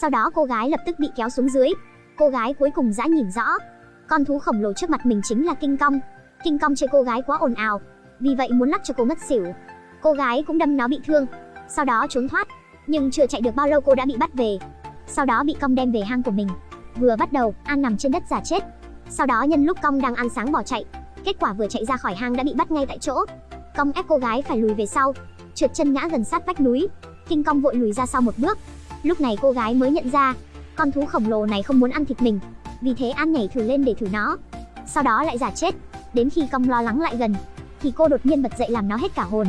Sau đó cô gái lập tức bị kéo xuống dưới. Cô gái cuối cùng dã nhìn rõ, con thú khổng lồ trước mặt mình chính là Kinh Công. Kinh Công chơi cô gái quá ồn ào, vì vậy muốn lắc cho cô mất xỉu. Cô gái cũng đâm nó bị thương, sau đó trốn thoát, nhưng chưa chạy được bao lâu cô đã bị bắt về. Sau đó bị Công đem về hang của mình. Vừa bắt đầu, An nằm trên đất giả chết. Sau đó nhân lúc Công đang ăn sáng bỏ chạy, kết quả vừa chạy ra khỏi hang đã bị bắt ngay tại chỗ. Công ép cô gái phải lùi về sau, trượt chân ngã gần sát vách núi. Kinh Công vội lùi ra sau một bước. Lúc này cô gái mới nhận ra, con thú khổng lồ này không muốn ăn thịt mình, vì thế An nhảy thử lên để thử nó. Sau đó lại giả chết, đến khi cong lo lắng lại gần, thì cô đột nhiên bật dậy làm nó hết cả hồn.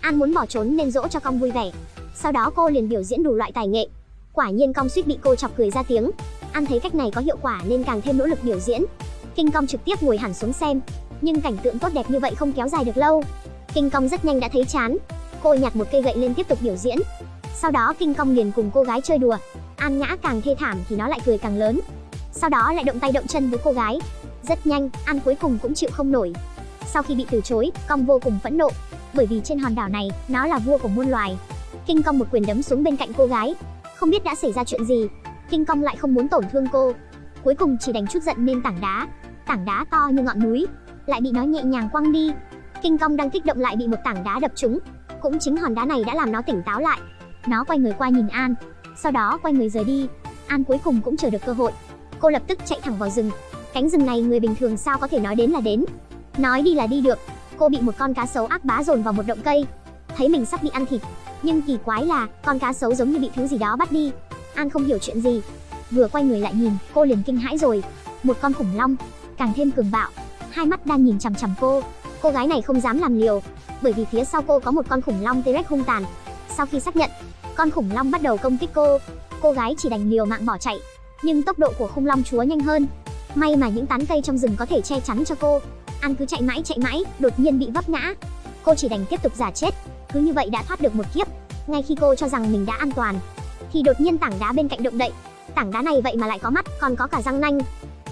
An muốn bỏ trốn nên dỗ cho cong vui vẻ. Sau đó cô liền biểu diễn đủ loại tài nghệ. Quả nhiên cong suýt bị cô chọc cười ra tiếng. An thấy cách này có hiệu quả nên càng thêm nỗ lực biểu diễn. Kinh cong trực tiếp ngồi hẳn xuống xem, nhưng cảnh tượng tốt đẹp như vậy không kéo dài được lâu. Kinh cong rất nhanh đã thấy chán. Cô nhặt một cây gậy lên tiếp tục biểu diễn. Sau đó Kinh Công liền cùng cô gái chơi đùa. An ngã càng thê thảm thì nó lại cười càng lớn. Sau đó lại động tay động chân với cô gái. Rất nhanh, An cuối cùng cũng chịu không nổi. Sau khi bị từ chối, Công vô cùng phẫn nộ, bởi vì trên hòn đảo này, nó là vua của muôn loài. Kinh Công một quyền đấm xuống bên cạnh cô gái. Không biết đã xảy ra chuyện gì, Kinh Công lại không muốn tổn thương cô. Cuối cùng chỉ đành chút giận nên tảng đá, tảng đá to như ngọn núi, lại bị nó nhẹ nhàng quăng đi. Kinh Công đang kích động lại bị một tảng đá đập trúng. Cũng chính hòn đá này đã làm nó tỉnh táo lại. Nó quay người qua nhìn An, sau đó quay người rời đi. An cuối cùng cũng chờ được cơ hội. Cô lập tức chạy thẳng vào rừng. Cánh rừng này người bình thường sao có thể nói đến là đến. Nói đi là đi được. Cô bị một con cá sấu ác bá dồn vào một động cây. Thấy mình sắp bị ăn thịt, nhưng kỳ quái là con cá sấu giống như bị thứ gì đó bắt đi. An không hiểu chuyện gì. Vừa quay người lại nhìn, cô liền kinh hãi rồi. Một con khủng long, càng thêm cường bạo, hai mắt đang nhìn chằm chằm cô. Cô gái này không dám làm liều, bởi vì phía sau cô có một con khủng long T-Rex hung tàn. Sau khi xác nhận, con khủng long bắt đầu công kích cô. Cô gái chỉ đành liều mạng bỏ chạy, nhưng tốc độ của khủng long chúa nhanh hơn. May mà những tán cây trong rừng có thể che chắn cho cô. An cứ chạy mãi chạy mãi, đột nhiên bị vấp ngã. Cô chỉ đành tiếp tục giả chết, cứ như vậy đã thoát được một kiếp. Ngay khi cô cho rằng mình đã an toàn, thì đột nhiên tảng đá bên cạnh động đậy. Tảng đá này vậy mà lại có mắt, còn có cả răng nanh.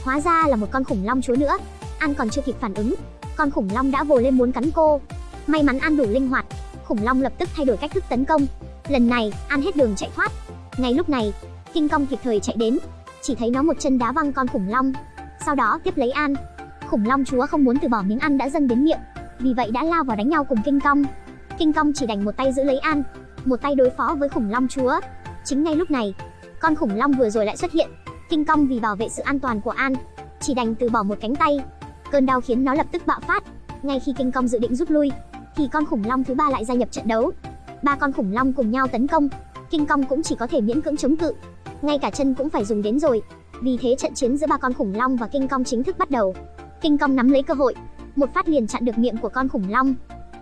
Hóa ra là một con khủng long chúa nữa. An còn chưa kịp phản ứng, con khủng long đã vồ lên muốn cắn cô. May mắn An đủ linh hoạt, khủng long lập tức thay đổi cách thức tấn công. Lần này, An hết đường chạy thoát. Ngay lúc này, Kinh Công kịp thời chạy đến, chỉ thấy nó một chân đá văng con khủng long, sau đó tiếp lấy An. Khủng long chúa không muốn từ bỏ miếng ăn đã dâng đến miệng, vì vậy đã lao vào đánh nhau cùng Kinh Công. Kinh Công chỉ đành một tay giữ lấy An, một tay đối phó với khủng long chúa. Chính ngay lúc này, con khủng long vừa rồi lại xuất hiện. Kinh Công vì bảo vệ sự an toàn của An, chỉ đành từ bỏ một cánh tay. Cơn đau khiến nó lập tức bạo phát. Ngay khi Kinh Công dự định rút lui, thì con khủng long thứ ba lại gia nhập trận đấu. Ba con khủng long cùng nhau tấn công, Kinh Công cũng chỉ có thể miễn cưỡng chống cự. Ngay cả chân cũng phải dùng đến rồi. Vì thế trận chiến giữa ba con khủng long và Kinh Công chính thức bắt đầu. Kinh Công nắm lấy cơ hội, một phát liền chặn được miệng của con khủng long.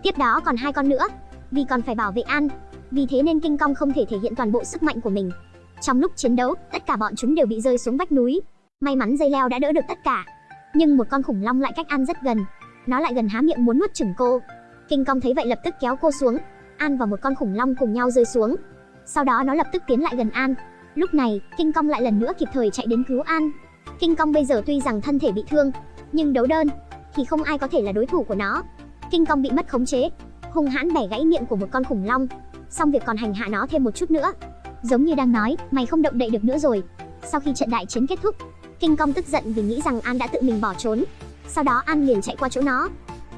Tiếp đó còn hai con nữa, vì còn phải bảo vệ An, vì thế nên Kinh Công không thể thể hiện toàn bộ sức mạnh của mình. Trong lúc chiến đấu, tất cả bọn chúng đều bị rơi xuống vách núi. May mắn dây leo đã đỡ được tất cả. Nhưng một con khủng long lại cách An rất gần. Nó lại gần há miệng muốn nuốt chửng cô. Kinh Công thấy vậy lập tức kéo cô xuống. An và một con khủng long cùng nhau rơi xuống. Sau đó nó lập tức tiến lại gần An. Lúc này, Kinh Công lại lần nữa kịp thời chạy đến cứu An. Kinh Công bây giờ tuy rằng thân thể bị thương, nhưng đấu đơn thì không ai có thể là đối thủ của nó. Kinh Công bị mất khống chế, hung hãn bẻ gãy miệng của một con khủng long, xong việc còn hành hạ nó thêm một chút nữa. Giống như đang nói, mày không động đậy được nữa rồi. Sau khi trận đại chiến kết thúc, Kinh Công tức giận vì nghĩ rằng An đã tự mình bỏ trốn. Sau đó An liền chạy qua chỗ nó.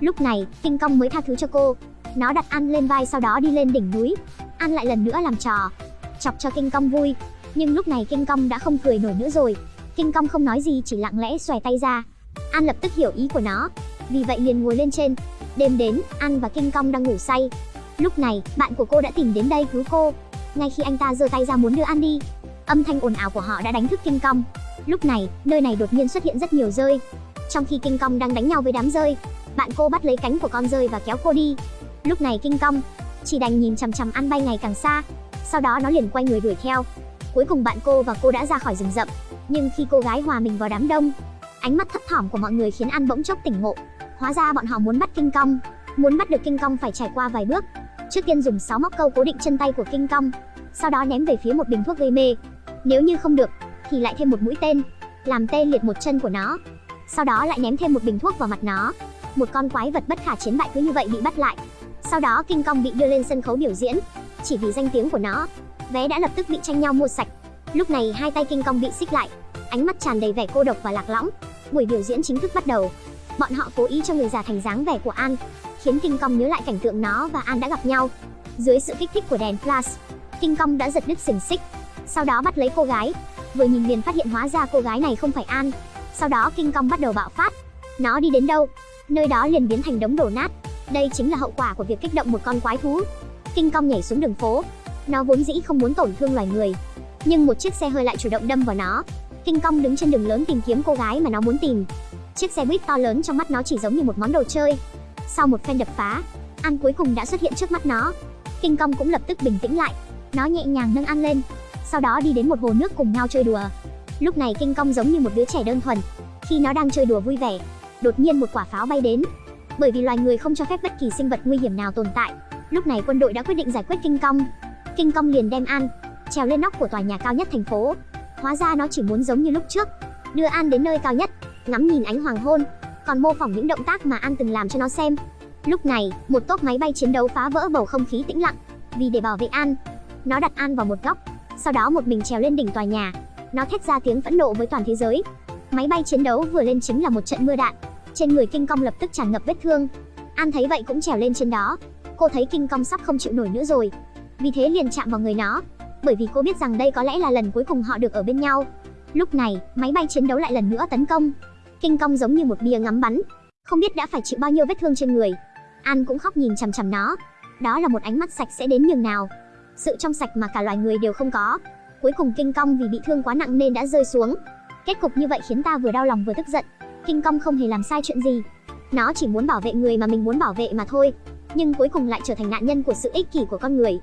Lúc này, Kinh Công mới tha thứ cho cô. Nó đặt An lên vai sau đó đi lên đỉnh núi. An lại lần nữa làm trò, chọc cho Kinh Công vui. Nhưng lúc này Kinh Công đã không cười nổi nữa rồi. Kinh Công không nói gì chỉ lặng lẽ xòe tay ra. An lập tức hiểu ý của nó, vì vậy liền ngồi lên trên. Đêm đến, An và Kinh Công đang ngủ say. Lúc này, bạn của cô đã tìm đến đây cứu cô. Ngay khi anh ta giơ tay ra muốn đưa An đi, âm thanh ồn ào của họ đã đánh thức Kinh Công. Lúc này, nơi này đột nhiên xuất hiện rất nhiều rơi. Trong khi Kinh Công đang đánh nhau với đám rơi, bạn cô bắt lấy cánh của con rơi và kéo cô đi. Lúc này Kinh Công chỉ đành nhìn chằm chằm An bay ngày càng xa, sau đó nó liền quay người đuổi theo. Cuối cùng bạn cô và cô đã ra khỏi rừng rậm, nhưng khi cô gái hòa mình vào đám đông, ánh mắt thấp thỏm của mọi người khiến An bỗng chốc tỉnh ngộ. Hóa ra bọn họ muốn bắt Kinh Công, muốn bắt được Kinh Công phải trải qua vài bước. Trước tiên dùng 6 móc câu cố định chân tay của Kinh Công, sau đó ném về phía một bình thuốc gây mê. Nếu như không được, thì lại thêm một mũi tên, làm tê liệt một chân của nó. Sau đó lại ném thêm một bình thuốc vào mặt nó. Một con quái vật bất khả chiến bại cứ như vậy bị bắt lại. Sau đó Kinh Công bị đưa lên sân khấu biểu diễn, chỉ vì danh tiếng của nó. Vé đã lập tức bị tranh nhau mua sạch. Lúc này hai tay King Kong bị xích lại, ánh mắt tràn đầy vẻ cô độc và lạc lõng. Buổi biểu diễn chính thức bắt đầu. Bọn họ cố ý cho người giả thành dáng vẻ của An, khiến King Kong nhớ lại cảnh tượng nó và An đã gặp nhau. Dưới sự kích thích của đèn flash, King Kong đã giật đứt xiềng xích, sau đó bắt lấy cô gái. Vừa nhìn liền phát hiện hóa ra cô gái này không phải An. Sau đó King Kong bắt đầu bạo phát. Nó đi đến đâu, nơi đó liền biến thành đống đổ nát. Đây chính là hậu quả của việc kích động một con quái thú. King Kong nhảy xuống đường phố. Nó vốn dĩ không muốn tổn thương loài người, nhưng một chiếc xe hơi lại chủ động đâm vào nó. King Kong đứng trên đường lớn tìm kiếm cô gái mà nó muốn tìm. Chiếc xe buýt to lớn trong mắt nó chỉ giống như một món đồ chơi. Sau một phen đập phá, An cuối cùng đã xuất hiện trước mắt nó. King Kong cũng lập tức bình tĩnh lại. Nó nhẹ nhàng nâng An lên, sau đó đi đến một hồ nước cùng nhau chơi đùa. Lúc này King Kong giống như một đứa trẻ đơn thuần. Khi nó đang chơi đùa vui vẻ, đột nhiên một quả pháo bay đến. Bởi vì loài người không cho phép bất kỳ sinh vật nguy hiểm nào tồn tại, lúc này quân đội đã quyết định giải quyết Kinh Công. Kinh Công liền đem An trèo lên nóc của tòa nhà cao nhất thành phố. Hóa ra nó chỉ muốn giống như lúc trước, đưa An đến nơi cao nhất, ngắm nhìn ánh hoàng hôn, còn mô phỏng những động tác mà An từng làm cho nó xem. Lúc này, một tốp máy bay chiến đấu phá vỡ bầu không khí tĩnh lặng, vì để bảo vệ An, nó đặt An vào một góc, sau đó một mình trèo lên đỉnh tòa nhà. Nó thét ra tiếng phẫn nộ với toàn thế giới. Máy bay chiến đấu vừa lên chính là một trận mưa đạn. Trên người kinh công lập tức tràn ngập vết thương. An thấy vậy cũng trèo lên trên đó. Cô thấy kinh công sắp không chịu nổi nữa rồi, vì thế liền chạm vào người nó, bởi vì cô biết rằng đây có lẽ là lần cuối cùng họ được ở bên nhau. Lúc này, máy bay chiến đấu lại lần nữa tấn công. kinh công giống như một bia ngắm bắn, không biết đã phải chịu bao nhiêu vết thương trên người. An cũng khóc nhìn chằm chằm nó. Đó là một ánh mắt sạch sẽ đến nhường nào. Sự trong sạch mà cả loài người đều không có. Cuối cùng kinh công vì bị thương quá nặng nên đã rơi xuống. Kết cục như vậy khiến ta vừa đau lòng vừa tức giận. King Kong không hề làm sai chuyện gì. Nó chỉ muốn bảo vệ người mà mình muốn bảo vệ mà thôi. Nhưng cuối cùng lại trở thành nạn nhân của sự ích kỷ của con người.